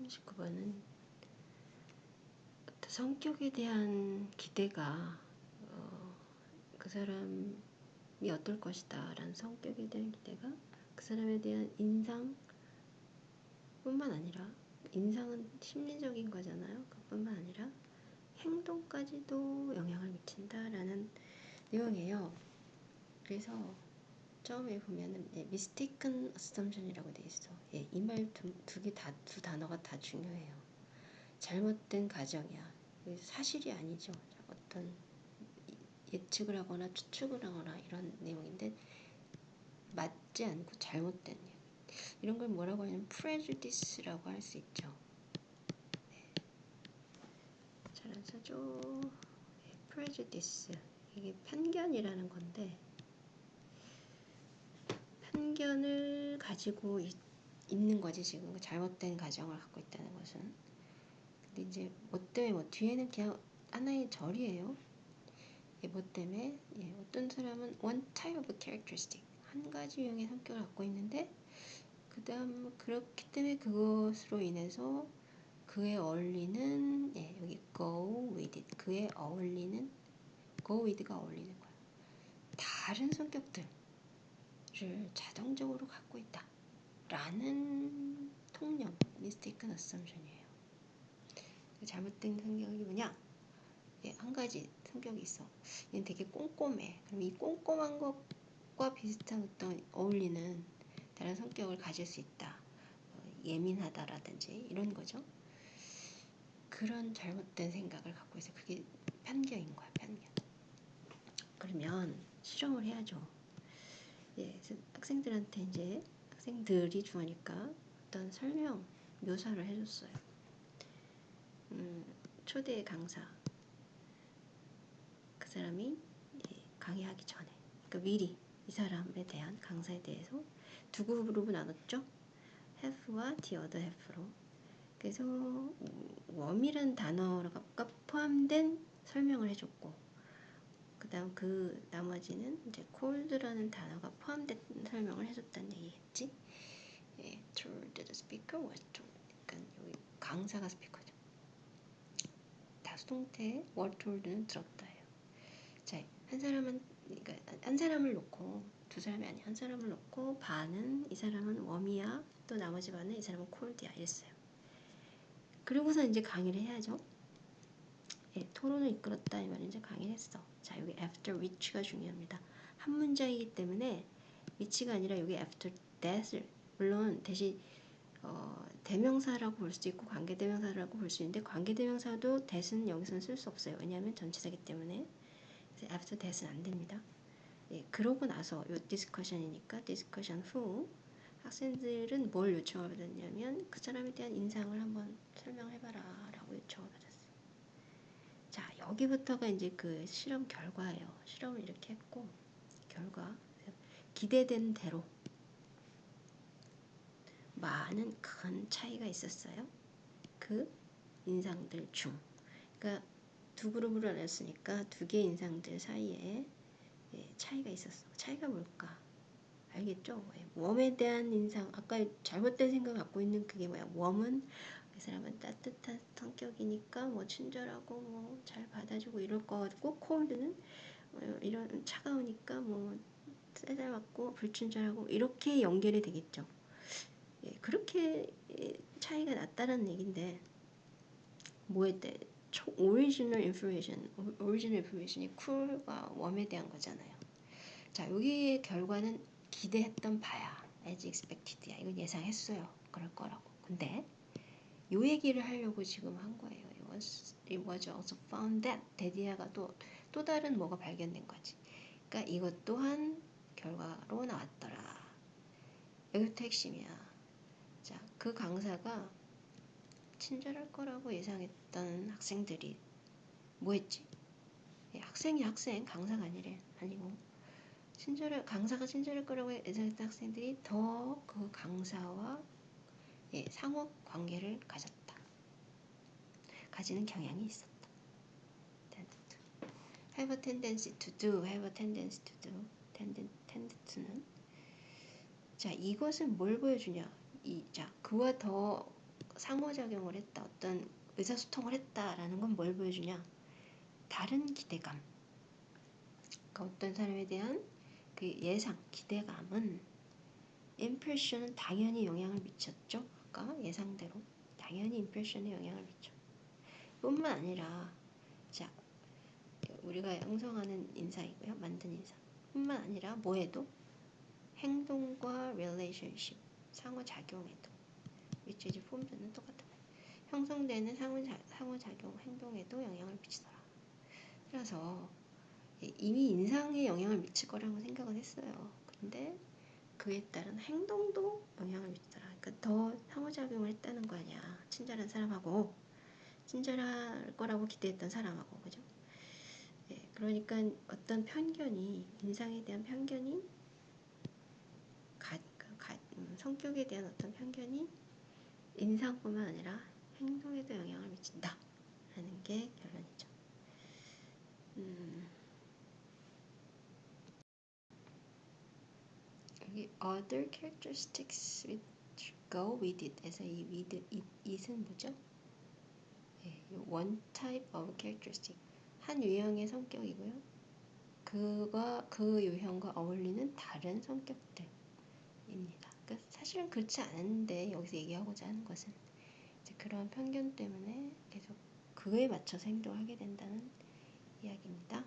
39번은 성격에 대한 기대가 어, 그 사람이 어떨 것이다 라는 성격에 대한 기대가 그 사람에 대한 인상 뿐만 아니라 인상은 심리적인 거잖아요. 그뿐만 아니라 행동까지도 영향을 미친다 라는 내용이에요. 그래서 처음에 보면은 예, mistaken assumption이라고 돼 있어. 예, 이 말 두 개 다 두 단어가 다 중요해요. 잘못된 가정이야. 사실이 아니죠. 어떤 예측을 하거나 추측을 하거나 이런 내용인데 맞지 않고 잘못된 얘기. 이런 걸 뭐라고 하냐면 prejudice라고 할 수 있죠. 네. 잘안 써줘. 네, prejudice. 이게 편견이라는 건데 편견을 가지고 있, 는 거지 지금. 잘못된 가정을 갖고 있다는 것은. 근데 이제 뭐 때문에 뭐 뒤에는 그냥 하나의 절이에요. 예, 뭐 때문에? 예, 어떤 사람은 one type of characteristic. 한 가지 유형의 성격을 갖고 있는데 그 다음 그렇기 때문에 그것으로 인해서 그에 어울리는 예, 여기 go with it. 그에 어울리는 go with가 어울리는 거야. 다른 성격들 를 자동적으로 갖고 있다. 라는 통념, mistaken assumption이에요. 잘못된 성격이 뭐냐? 예, 한 가지 성격이 있어. 얘는 되게 꼼꼼해. 그럼 이 꼼꼼한 것과 비슷한 어떤 어울리는 다른 성격을 가질 수 있다. 어, 예민하다라든지 이런 거죠. 그런 잘못된 생각을 갖고 있어. 그게 편견인 거야, 편견. 그러면 실험을 해야죠. 예, 학생들한테 이제 학생들이 중하니까 어떤 설명 묘사를 해줬어요. 음, 초대 강사 그 사람이 예, 강의하기 전에 그러니까 미리 이 사람에 대한 강사에 대해서 두 그룹으로 나눴죠. have와 the other half로. 그래서 웜이란 단어가 포함된 설명을 해줬고 그 다음 그 나머지는 이제 cold라는 단어가 포함된 설명을 해줬다는 얘기겠지. 예, told the speaker was told. 그러니까 여기 강사가 스피커죠. 다수동태 were told는 들었다예요. 자, 한 사람은 그러니까 한 사람을 놓고 두 사람이 아니 한 사람을 놓고 반은 이 사람은 웜이야 또 나머지 반은 이 사람은 콜드야 이랬어요. 그리고서 이제 강의를 해야죠. 예, 토론을 이끌었다 이 말은 이제 강의를 했어. 자 여기 after which가 중요합니다. 한 문장이기 때문에 which가 아니라 여기 after that을 물론 대신 어, 대명사라고 볼 수도 있고 관계대명사라고 볼 수 있는데 관계대명사도 that은 여기서는 쓸 수 없어요. 왜냐하면 전치사기 때문에 after that은 안 됩니다. 예, 그러고 나서 요 discussion이니까 discussion 후 학생들은 뭘 요청을 받았냐면 그 사람에 대한 인상을 한번 설명해봐라 라고 요청을 받았어요. 자, 여기부터가 이제 그 실험 결과예요. 실험을 이렇게 했고, 결과. 기대된 대로 많은 큰 차이가 있었어요. 그 인상들 중. 그러니까 두 그룹으로 나눴으니까 두 개의 인상들 사이에 예, 차이가 있었어. 차이가 뭘까? 알겠죠? 웜에 대한 인상, 아까 잘못된 생각 갖고 있는 그게 뭐야? 웜은 그 사람은 따뜻한 성격이니까 뭐 친절하고 뭐 잘 받아주고 이럴 거 같고 콜드는 어, 이런 차가우니까 뭐 세살 맞고 불친절하고 이렇게 연결이 되겠죠. 예, 그렇게 차이가 났다는 얘긴데 뭐였대? original information, original information이 cool과 warm에 대한 거잖아요. 자, 여기의 결과는 기대했던 바야. as expected야. 이건 예상했어요. 그럴 거라고. 근데 요 얘기를 하려고 지금 한 거예요. It was, it was also found that 데디아가 또, 또 다른 뭐가 발견된 거지. 그러니까 이것 또한 결과로 나왔더라. 여기부터 핵심이야. 자, 그 강사가 친절할 거라고 예상했던 학생들이 뭐 했지? 예, 학생이 학생, 강사가 아니래. 아니고. 친절할, 강사가 친절할 거라고 예상했던 학생들이 더 그 강사와 예, 상호 관계를 가졌다. 가지는 경향이 있었다. have a tendency to do, have a tendency to do, tend, tend to는 자 이것은 뭘 보여주냐? 이, 자 그와 더 상호작용을 했다, 어떤 의사소통을 했다라는 건 뭘 보여주냐? 다른 기대감. 그러니까 어떤 사람에 대한 그 예상, 기대감은 impression은 당연히 영향을 미쳤죠. 아까 예상대로 당연히 impression에 영향을 미쳐. 뿐만 아니라 자 우리가 형성하는 인사이고요, 만든 인사. 뿐만 아니라 뭐에도 행동과 relationship 상호작용에도 which is form는 똑같아. 형성되는 상호자, 상호작용 행동에도 영향을 미치더라. 그래서 이미 인상에 영향을 미칠 거라고 생각을 했어요. 근데 그에 따른 행동도 영향을 미치더라. 그러니까 더 상호작용을 했다는 거 아니야. 친절한 사람하고 친절할 거라고 기대했던 사람하고 그죠? 네, 그러니까 어떤 편견이 인상에 대한 편견이 가, 가, 음, 성격에 대한 어떤 편견이 인상뿐만 아니라 행동에도 영향을 미친다. 라는 게 결론이죠. 음, 여기 other characteristics which go with it 에서 이 with it, it은 뭐죠? 예, one type of characteristic 한 유형의 성격이고요. 그가 그 유형과 어울리는 다른 성격들입니다. 그러니까 사실은 그렇지 않은데 여기서 얘기하고자 하는 것은 그런 편견 때문에 계속 그에 맞춰서 행동하게 된다는 이야기입니다.